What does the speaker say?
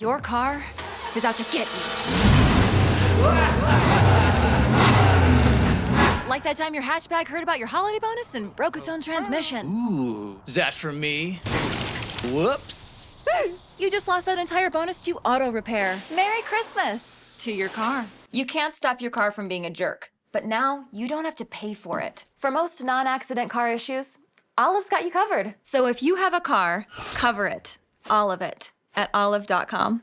Your car is out to get you. Like that time your hatchback heard about your holiday bonus and broke its own transmission. Ooh, is that for me? Whoops. You just lost that entire bonus to auto repair. Merry Christmas to your car. You can't stop your car from being a jerk, but now you don't have to pay for it. For most non accident car issues, Olive's got you covered. So if you have a car, cover it. All of it. At olive.com.